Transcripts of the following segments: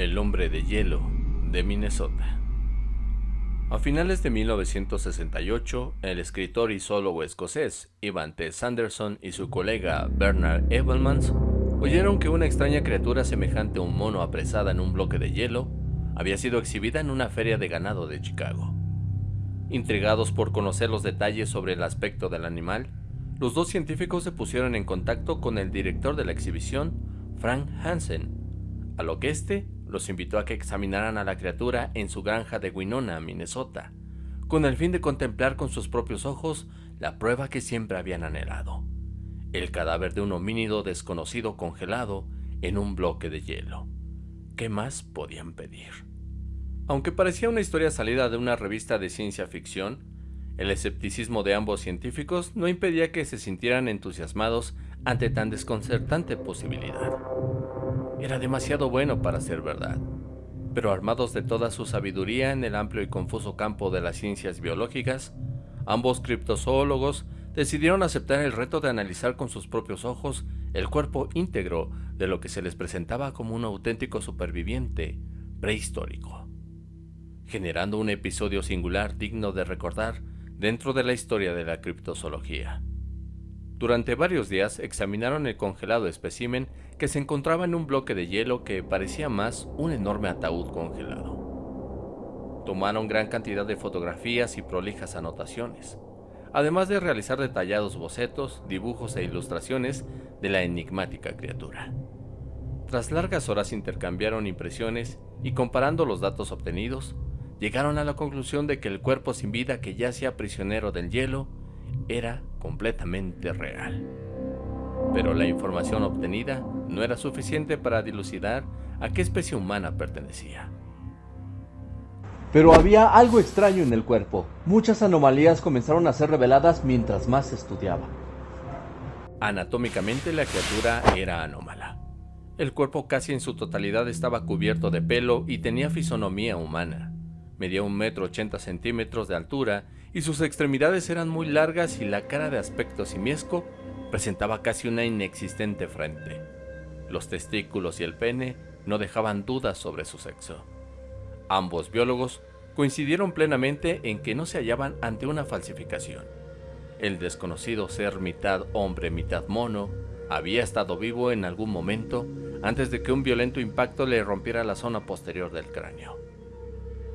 El hombre de hielo de Minnesota. A finales de 1968, el escritor y zoólogo escocés Ivan T. Sanderson y su colega Bernard Evelmans oyeron que una extraña criatura semejante a un mono apresada en un bloque de hielo había sido exhibida en una feria de ganado de Chicago. Intrigados por conocer los detalles sobre el aspecto del animal, los dos científicos se pusieron en contacto con el director de la exhibición, Frank Hansen, a lo que éste los invitó a que examinaran a la criatura en su granja de Winona, Minnesota, con el fin de contemplar con sus propios ojos la prueba que siempre habían anhelado, el cadáver de un homínido desconocido congelado en un bloque de hielo. ¿Qué más podían pedir? Aunque parecía una historia salida de una revista de ciencia ficción, el escepticismo de ambos científicos no impedía que se sintieran entusiasmados ante tan desconcertante posibilidad. Era demasiado bueno para ser verdad, pero armados de toda su sabiduría en el amplio y confuso campo de las ciencias biológicas, ambos criptozoólogos decidieron aceptar el reto de analizar con sus propios ojos el cuerpo íntegro de lo que se les presentaba como un auténtico superviviente prehistórico, generando un episodio singular digno de recordar dentro de la historia de la criptozoología. Durante varios días examinaron el congelado espécimen que se encontraba en un bloque de hielo que parecía más un enorme ataúd congelado. Tomaron gran cantidad de fotografías y prolijas anotaciones, además de realizar detallados bocetos, dibujos e ilustraciones de la enigmática criatura. Tras largas horas intercambiaron impresiones y comparando los datos obtenidos, llegaron a la conclusión de que el cuerpo sin vida que yacía prisionero del hielo era completamente real. Pero la información obtenida no era suficiente para dilucidar a qué especie humana pertenecía. Pero había algo extraño en el cuerpo. Muchas anomalías comenzaron a ser reveladas mientras más se estudiaba. Anatómicamente la criatura era anómala. El cuerpo casi en su totalidad estaba cubierto de pelo y tenía fisonomía humana. Medía un metro ochenta centímetros de altura y sus extremidades eran muy largas y la cara de aspecto simiesco presentaba casi una inexistente frente. Los testículos y el pene no dejaban dudas sobre su sexo. Ambos biólogos coincidieron plenamente en que no se hallaban ante una falsificación. El desconocido ser mitad hombre, mitad mono, había estado vivo en algún momento antes de que un violento impacto le rompiera la zona posterior del cráneo.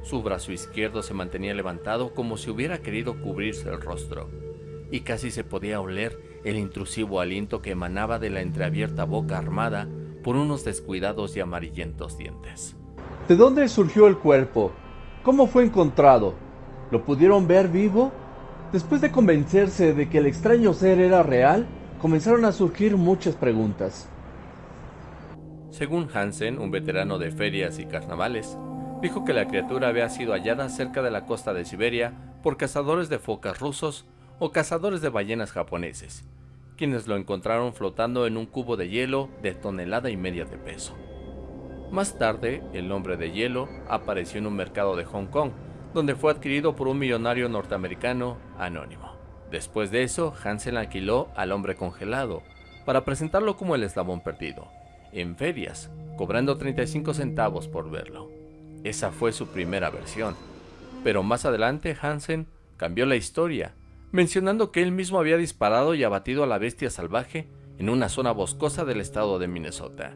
Su brazo izquierdo se mantenía levantado como si hubiera querido cubrirse el rostro, y casi se podía oler el intrusivo aliento que emanaba de la entreabierta boca armada por unos descuidados y amarillentos dientes. ¿De dónde surgió el cuerpo? ¿Cómo fue encontrado? ¿Lo pudieron ver vivo? Después de convencerse de que el extraño ser era real, comenzaron a surgir muchas preguntas. Según Hansen, un veterano de ferias y carnavales, dijo que la criatura había sido hallada cerca de la costa de Siberia por cazadores de focas rusos o cazadores de ballenas japoneses, quienes lo encontraron flotando en un cubo de hielo de tonelada y media de peso. Más tarde, el hombre de hielo apareció en un mercado de Hong Kong, donde fue adquirido por un millonario norteamericano anónimo. Después de eso, Hansen alquiló al hombre congelado para presentarlo como el eslabón perdido, en ferias, cobrando 35 centavos por verlo. Esa fue su primera versión. Pero más adelante Hansen cambió la historia, mencionando que él mismo había disparado y abatido a la bestia salvaje en una zona boscosa del estado de Minnesota.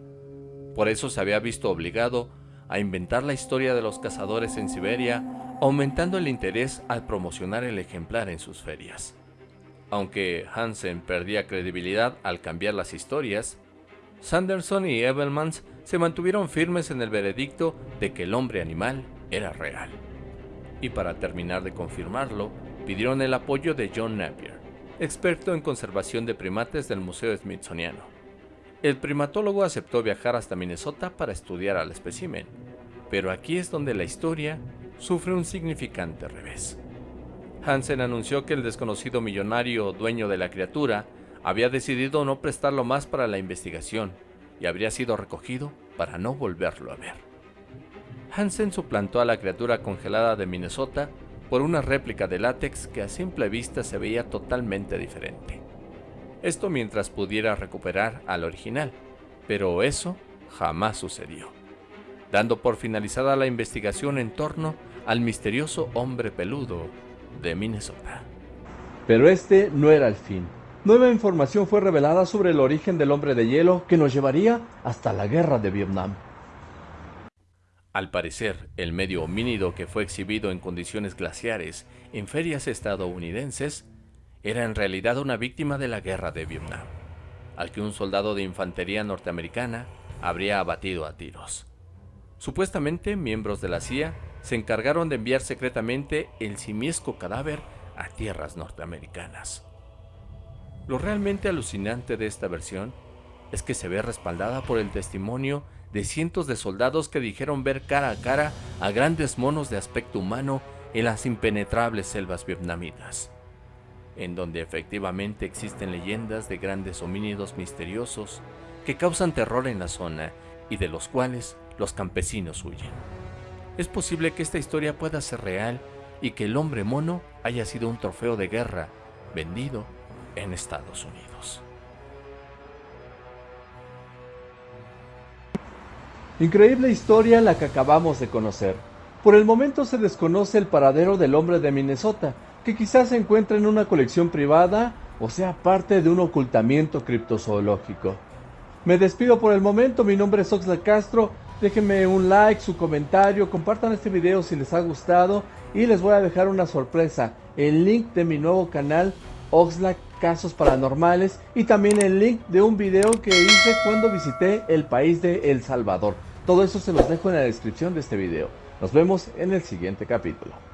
Por eso se había visto obligado a inventar la historia de los cazadores en Siberia, aumentando el interés al promocionar el ejemplar en sus ferias. Aunque Hansen perdía credibilidad al cambiar las historias, Sanderson y Evelmans se mantuvieron firmes en el veredicto de que el hombre animal era real. Y para terminar de confirmarlo, pidieron el apoyo de John Napier, experto en conservación de primates del Museo Smithsoniano. El primatólogo aceptó viajar hasta Minnesota para estudiar al espécimen, pero aquí es donde la historia sufre un significante revés. Hansen anunció que el desconocido millonario dueño de la criatura había decidido no prestarlo más para la investigación y habría sido recogido para no volverlo a ver. Hansen suplantó a la criatura congelada de Minnesota por una réplica de látex que a simple vista se veía totalmente diferente. Esto mientras pudiera recuperar al original, pero eso jamás sucedió. dando por finalizada la investigación en torno al misterioso hombre peludo de Minnesota. Pero este no era el fin. Nueva información fue revelada sobre el origen del hombre de hielo que nos llevaría hasta la guerra de Vietnam. Al parecer, el medio homínido que fue exhibido en condiciones glaciares en ferias estadounidenses era en realidad una víctima de la guerra de Vietnam, al que un soldado de infantería norteamericana habría abatido a tiros. Supuestamente, miembros de la CIA se encargaron de enviar secretamente el simiesco cadáver a tierras norteamericanas. Lo realmente alucinante de esta versión es que se ve respaldada por el testimonio de cientos de soldados que dijeron ver cara a cara a grandes monos de aspecto humano en las impenetrables selvas vietnamitas, en donde efectivamente existen leyendas de grandes homínidos misteriosos que causan terror en la zona y de los cuales los campesinos huyen. Es posible que esta historia pueda ser real y que el hombre mono haya sido un trofeo de guerra vendido en Estados Unidos. Increíble historia la que acabamos de conocer. Por el momento se desconoce el paradero del hombre de Minnesota, que quizás se encuentra en una colección privada o sea parte de un ocultamiento criptozoológico. Me despido por el momento, mi nombre es Oxlack Castro, déjenme un like, su comentario, compartan este video si les ha gustado y les voy a dejar una sorpresa, el link de mi nuevo canal Oxlack Casos Paranormales y también el link de un video que hice cuando visité el país de El Salvador. Todo eso se los dejo en la descripción de este video. Nos vemos en el siguiente capítulo.